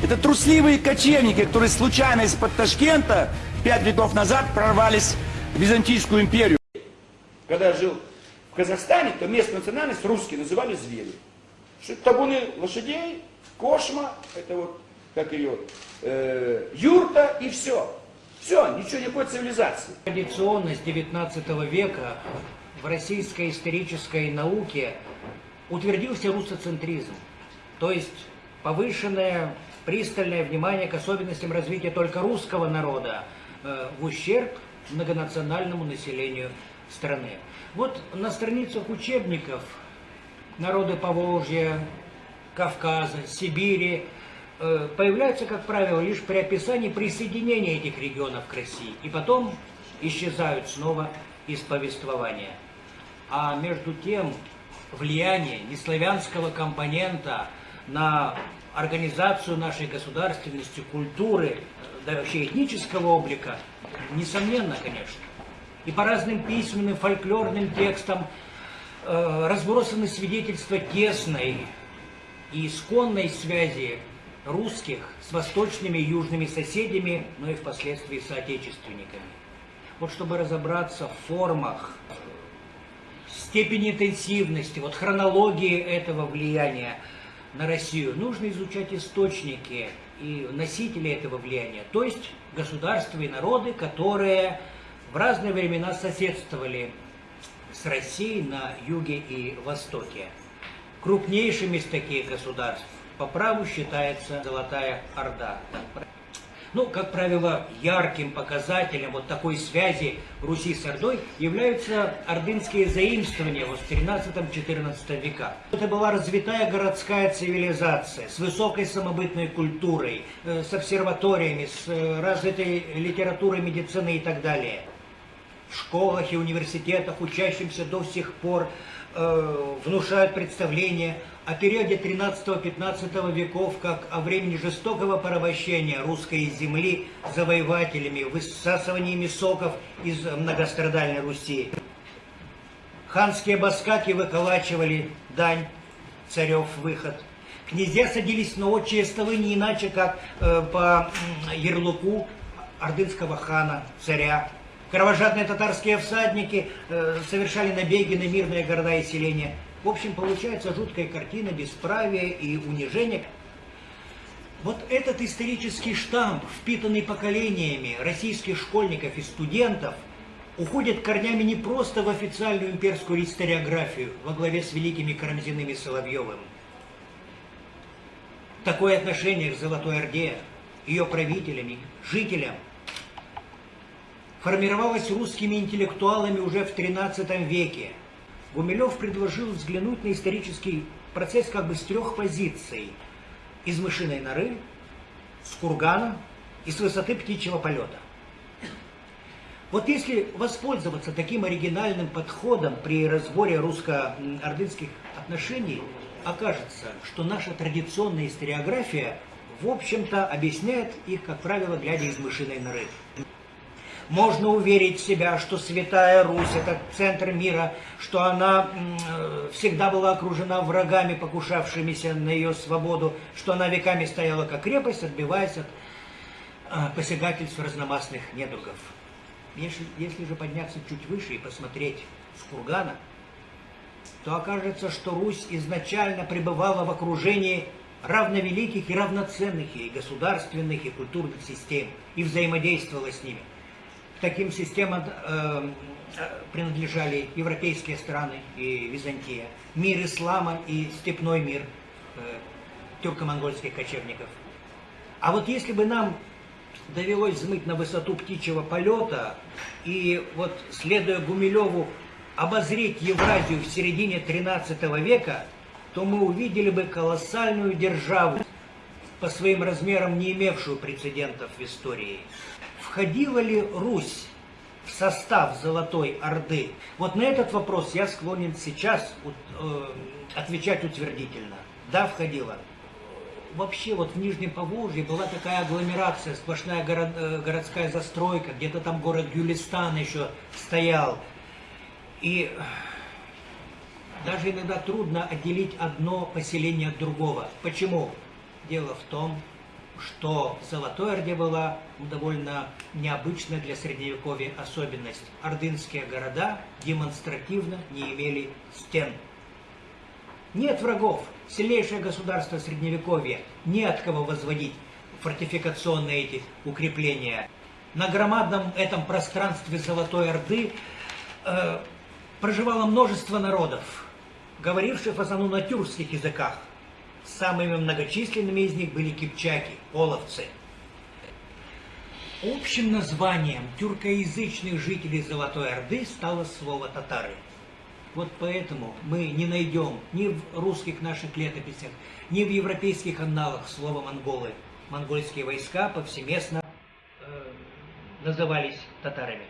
Это трусливые кочевники, которые случайно из-под Ташкента пять веков назад прорвались в Византийскую империю. Когда я жил в Казахстане, то местную национальность русские называли звери. Что табуны лошадей, кошма, это вот, как ее, э, юрта и все. Все, ничего, никакой цивилизации. Традиционность XIX века в российской исторической науке утвердился русоцентризм, то есть повышенное пристальное внимание к особенностям развития только русского народа э, в ущерб многонациональному населению страны. Вот на страницах учебников народы Поволжья, Кавказа, Сибири э, появляются, как правило, лишь при описании присоединения этих регионов к России, и потом исчезают снова из повествования. А между тем влияние неславянского компонента на организацию нашей государственности, культуры, да вообще этнического облика, несомненно, конечно. И по разным письменным, фольклорным текстам э, разбросаны свидетельства тесной и исконной связи русских с восточными и южными соседями, но и впоследствии соотечественниками. Вот чтобы разобраться в формах, степени интенсивности, вот хронологии этого влияния на Россию, нужно изучать источники и носители этого влияния, то есть государства и народы, которые в разные времена соседствовали с Россией на юге и востоке. Крупнейшим из таких государств по праву считается Золотая Орда. Ну, как правило, ярким показателем вот такой связи Руси с Ордой являются ордынские заимствования вот в 13-14 веках. Это была развитая городская цивилизация с высокой самобытной культурой, э, с обсерваториями, с э, развитой литературой, медициной и так далее. В школах и университетах учащимся до сих пор э, внушают представление о периоде 13-15 веков как о времени жестокого порабощения русской земли завоевателями, высасываниями соков из многострадальной Руси. Ханские баскаки выколачивали дань, царев выход. Князья садились на отчие столы не иначе, как э, по ярлыку ордынского хана, царя. Кровожадные татарские всадники э, совершали набеги на мирные города и селения. В общем, получается жуткая картина бесправия и унижения. Вот этот исторический штамп, впитанный поколениями российских школьников и студентов, уходит корнями не просто в официальную имперскую историографию во главе с великими Карамзиным и Соловьевым. Такое отношение к Золотой Орде, ее правителями, жителям, формировалось русскими интеллектуалами уже в XIII веке – Гумилев предложил взглянуть на исторический процесс как бы с трех позиций. Из мышиной норы, с кургана и с высоты птичьего полета. Вот если воспользоваться таким оригинальным подходом при разборе русско-ордынских отношений, окажется, что наша традиционная историография, в общем-то, объясняет их, как правило, глядя из мышиной норы. Можно уверить себя, что Святая Русь – это центр мира, что она всегда была окружена врагами, покушавшимися на ее свободу, что она веками стояла как крепость, отбиваясь от а, посягательств разномастных недругов. Если, если же подняться чуть выше и посмотреть с кургана, то окажется, что Русь изначально пребывала в окружении равновеликих и равноценных и государственных, и культурных систем, и взаимодействовала с ними – таким системам э, принадлежали европейские страны и Византия, мир ислама и степной мир э, тюрко-монгольских кочевников. А вот если бы нам довелось взмыть на высоту птичьего полета и вот, следуя Гумилеву, обозреть Евразию в середине 13 века, то мы увидели бы колоссальную державу, по своим размерам не имевшую прецедентов в истории входила ли Русь в состав Золотой Орды? Вот на этот вопрос я склонен сейчас э, отвечать утвердительно. Да, входила. Вообще вот в Нижнем Поволжье была такая агломерация, сплошная город, э, городская застройка, где-то там город Гюлистан еще стоял. И даже иногда трудно отделить одно поселение от другого. Почему? Дело в том, что в Золотой Орде была довольно необычная для Средневековья особенность. Ордынские города демонстративно не имели стен. Нет врагов, сильнейшее государство Средневековья, не от кого возводить фортификационные эти укрепления. На громадном этом пространстве Золотой Орды э, проживало множество народов, говоривших в основном на тюркских языках. Самыми многочисленными из них были кипчаки, половцы. Общим названием тюркоязычных жителей Золотой Орды стало слово татары. Вот поэтому мы не найдем ни в русских наших летописях, ни в европейских анналах слова монголы. Монгольские войска повсеместно э, назывались татарами.